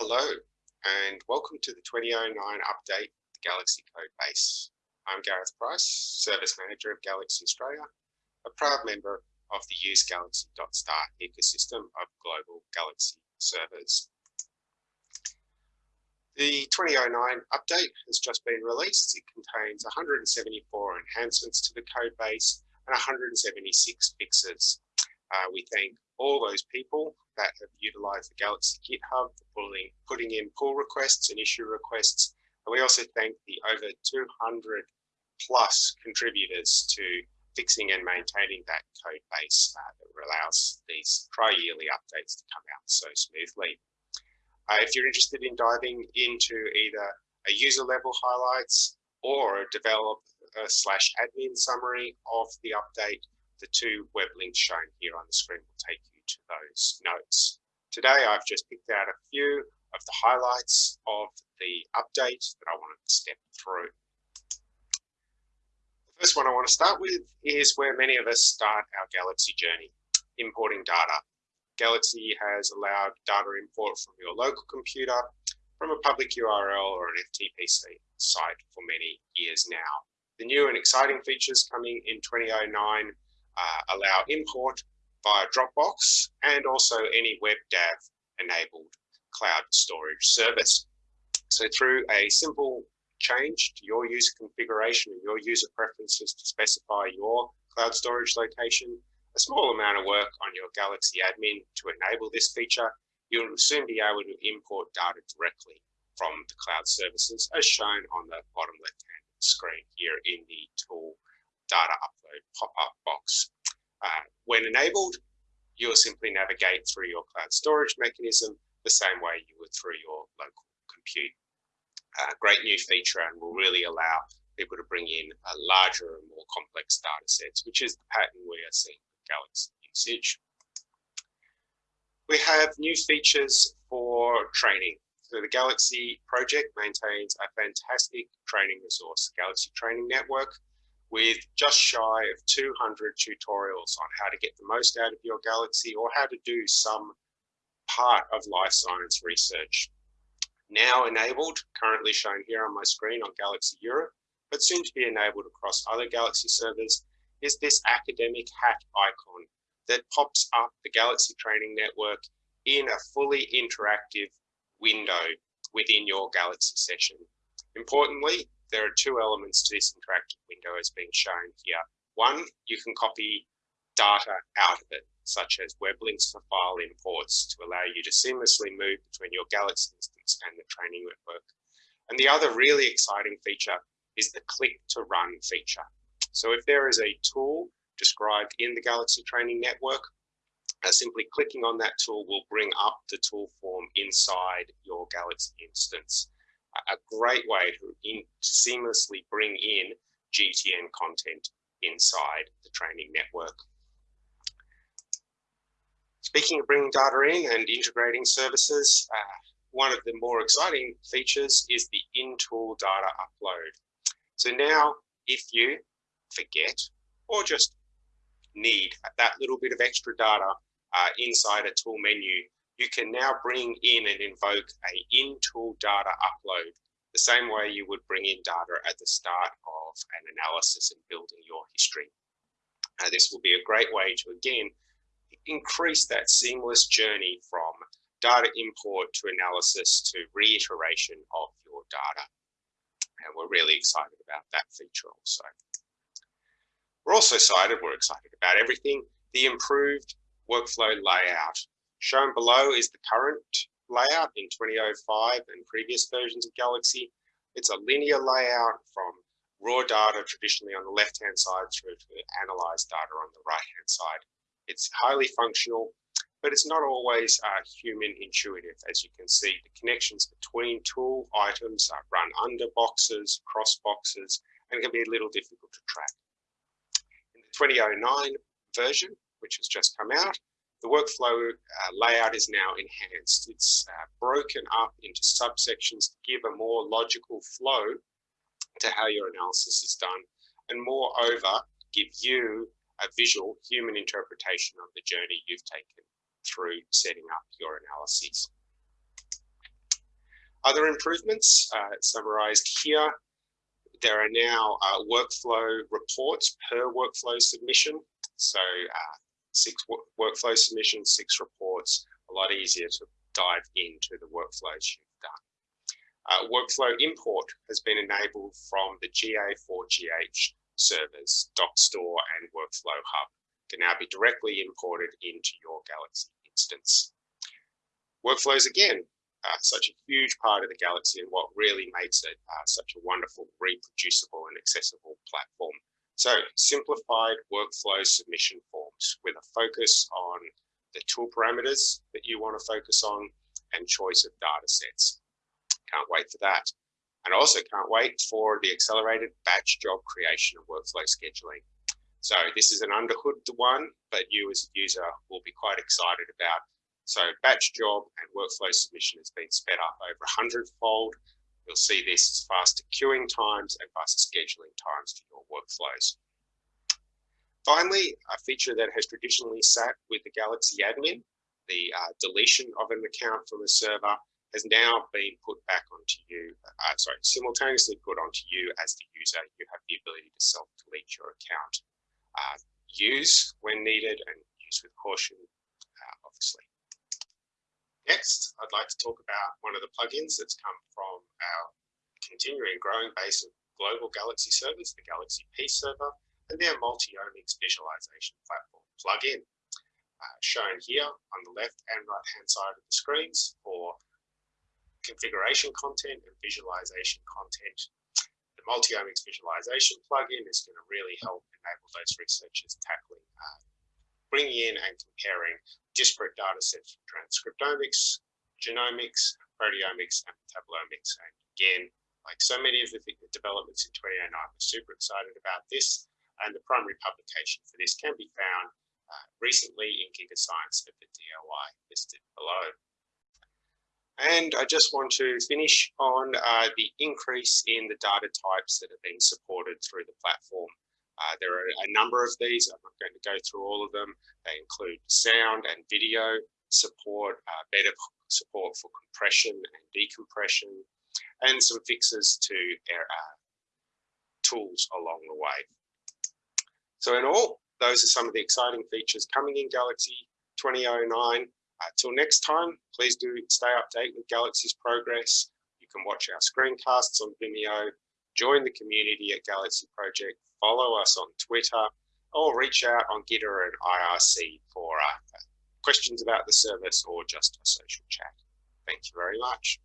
Hello, and welcome to the 2009 update, of the Galaxy Code Base. I'm Gareth Price, Service Manager of Galaxy Australia, a proud member of the Use Galaxy.star ecosystem of global Galaxy servers. The 2009 update has just been released. It contains 174 enhancements to the code base and 176 fixes. Uh, we thank all those people that have utilized the Galaxy GitHub for pulling, putting in pull requests and issue requests. And we also thank the over 200 plus contributors to fixing and maintaining that code base uh, that allows these tri-yearly updates to come out so smoothly. Uh, if you're interested in diving into either a user level highlights or a developer slash admin summary of the update, the two web links shown here on the screen will take you to those notes. Today, I've just picked out a few of the highlights of the update that I wanted to step through. The first one I want to start with is where many of us start our Galaxy journey, importing data. Galaxy has allowed data import from your local computer, from a public URL or an FTP site for many years now. The new and exciting features coming in 2009 uh, allow import via Dropbox and also any WebDAV enabled cloud storage service. So through a simple change to your user configuration and your user preferences to specify your cloud storage location, a small amount of work on your Galaxy admin to enable this feature, you'll soon be able to import data directly from the cloud services as shown on the bottom left hand screen here in the tool data upload pop-up box. Uh, when enabled, you'll simply navigate through your cloud storage mechanism the same way you would through your local compute. Uh, great new feature and will really allow people to bring in a larger and more complex data sets, which is the pattern we are seeing with Galaxy usage. We have new features for training. So the Galaxy project maintains a fantastic training resource, Galaxy Training Network, with just shy of 200 tutorials on how to get the most out of your Galaxy or how to do some part of life science research. Now enabled, currently shown here on my screen on Galaxy Europe, but soon to be enabled across other Galaxy servers is this academic hat icon that pops up the Galaxy Training Network in a fully interactive window within your Galaxy session. Importantly, there are two elements to this interactive window as being shown here. One, you can copy data out of it, such as web links for file imports to allow you to seamlessly move between your Galaxy instance and the training network. And the other really exciting feature is the click to run feature. So if there is a tool described in the Galaxy Training Network, uh, simply clicking on that tool will bring up the tool form inside your Galaxy instance. A great way to in, seamlessly bring in GTN content inside the training network. Speaking of bringing data in and integrating services, uh, one of the more exciting features is the in-tool data upload. So now if you forget, or just need that little bit of extra data uh, inside a tool menu, you can now bring in and invoke a in-tool data upload, the same way you would bring in data at the start of an analysis and building your history. This will be a great way to, again, increase that seamless journey from data import to analysis to reiteration of your data. And we're really excited about that feature also. We're also excited, we're excited about everything, the improved workflow layout. Shown below is the current layout in 2005 and previous versions of Galaxy. It's a linear layout from raw data traditionally on the left-hand side through to analyzed data on the right-hand side. It's highly functional, but it's not always uh, human intuitive. As you can see, the connections between tool items are run under boxes, cross boxes, and can be a little difficult to track. In the 2009 version, which has just come out, the workflow uh, layout is now enhanced. It's uh, broken up into subsections to give a more logical flow to how your analysis is done, and moreover, give you a visual human interpretation of the journey you've taken through setting up your analyses. Other improvements uh, summarized here. There are now uh, workflow reports per workflow submission. So uh, six workflow submissions, six reports, a lot easier to dive into the workflows you've done. Uh, workflow import has been enabled from the GA4GH servers, Dockstore and Workflow Hub can now be directly imported into your Galaxy instance. Workflows, again, uh, such a huge part of the Galaxy and what really makes it uh, such a wonderful, reproducible and accessible platform. So simplified workflow submission forms with a focus on the tool parameters that you want to focus on and choice of data sets. Can't wait for that. And also can't wait for the accelerated batch job creation and workflow scheduling. So this is an underhood one, but you as a user will be quite excited about so batch job and workflow submission has been sped up over 100 fold. You'll see this as faster queuing times and faster scheduling times for your workflows. Finally, a feature that has traditionally sat with the Galaxy admin, the uh, deletion of an account from a server has now been put back onto you, uh, sorry, simultaneously put onto you as the user. You have the ability to self-delete your account. Uh, use when needed and use with caution, uh, obviously. Next, I'd like to talk about one of the plugins that's come from our continuing growing base of global Galaxy servers, the Galaxy P server, and their multi-omics visualization platform plugin. Uh, shown here on the left and right hand side of the screens for configuration content and visualization content. The multi-omics visualization plugin is going to really help enable those researchers tackling uh, bringing in and comparing disparate data sets from transcriptomics, genomics, proteomics, and metabolomics. And again, like so many of the developments in 2009, we're super excited about this. And the primary publication for this can be found uh, recently in GigaScience of the DOI listed below. And I just want to finish on uh, the increase in the data types that are being supported through the platform. Uh, there are a number of these. I'm not going to go through all of them. They include sound and video support, uh, better support for compression and decompression, and some fixes to uh, tools along the way. So in all, those are some of the exciting features coming in Galaxy 2009. Until uh, next time, please do stay updated with Galaxy's progress. You can watch our screencasts on Vimeo, join the community at Galaxy Project follow us on Twitter, or reach out on Gitter and IRC for uh, questions about the service or just a social chat. Thank you very much.